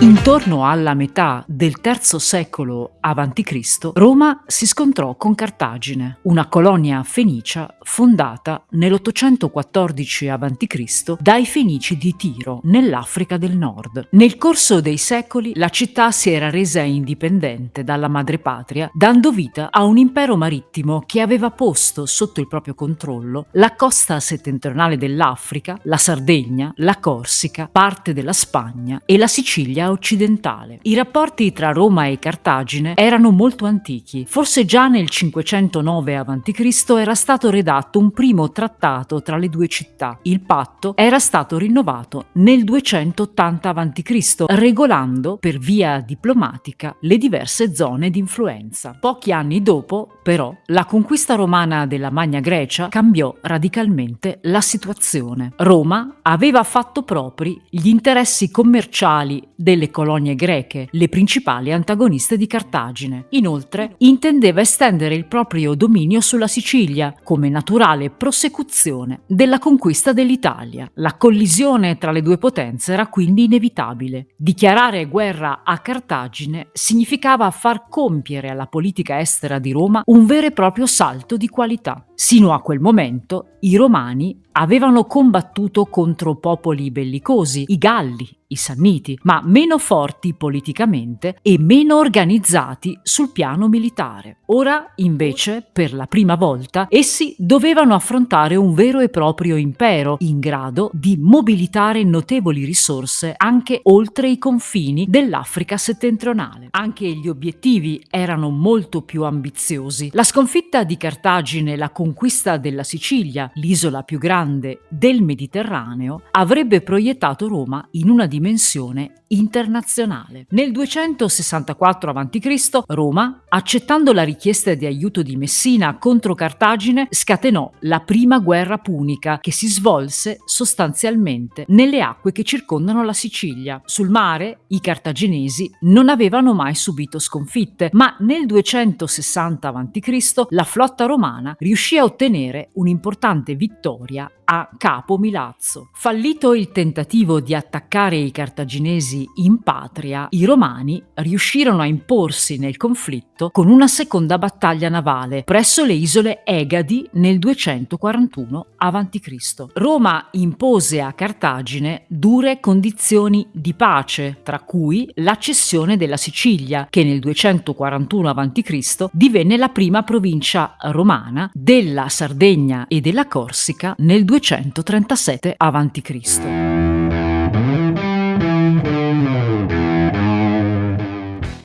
Intorno alla metà del III secolo a.C., Roma si scontrò con Cartagine, una colonia fenicia fondata nell'814 a.C. dai fenici di Tiro, nell'Africa del Nord. Nel corso dei secoli la città si era resa indipendente dalla madrepatria, dando vita a un impero marittimo che aveva posto sotto il proprio controllo la costa settentrionale dell'Africa, la Sardegna, la Corsica, parte della Spagna e la Sicilia occidentale. I rapporti tra Roma e Cartagine erano molto antichi. Forse già nel 509 a.C. era stato redatto un primo trattato tra le due città. Il patto era stato rinnovato nel 280 a.C., regolando per via diplomatica le diverse zone di influenza. Pochi anni dopo, però, la conquista romana della Magna Grecia cambiò radicalmente la situazione. Roma aveva fatto propri gli interessi commerciali delle colonie greche, le principali antagoniste di Cartagine. Inoltre, intendeva estendere il proprio dominio sulla Sicilia, come naturale prosecuzione della conquista dell'Italia. La collisione tra le due potenze era quindi inevitabile. Dichiarare guerra a Cartagine significava far compiere alla politica estera di Roma un vero e proprio salto di qualità. Sino a quel momento i Romani avevano combattuto contro popoli bellicosi, i Galli, i Sanniti, ma meno forti politicamente e meno organizzati sul piano militare. Ora, invece, per la prima volta, essi dovevano affrontare un vero e proprio impero in grado di mobilitare notevoli risorse anche oltre i confini dell'Africa settentrionale. Anche gli obiettivi erano molto più ambiziosi. La sconfitta di Cartagine la conquista della Sicilia, l'isola più grande del Mediterraneo, avrebbe proiettato Roma in una dimensione internazionale. Nel 264 a.C. Roma, accettando la richiesta di aiuto di Messina contro Cartagine, scatenò la prima guerra punica che si svolse sostanzialmente nelle acque che circondano la Sicilia. Sul mare i cartaginesi non avevano mai subito sconfitte, ma nel 260 a.C. la flotta romana riuscì a ottenere un'importante vittoria a Capo Milazzo. Fallito il tentativo di attaccare i cartaginesi in patria, i romani riuscirono a imporsi nel conflitto con una seconda battaglia navale presso le isole Egadi nel 241 a.C. Roma impose a Cartagine dure condizioni di pace, tra cui la cessione della Sicilia, che nel 241 a.C. divenne la prima provincia romana della Sardegna e della Corsica nel 237 a.C.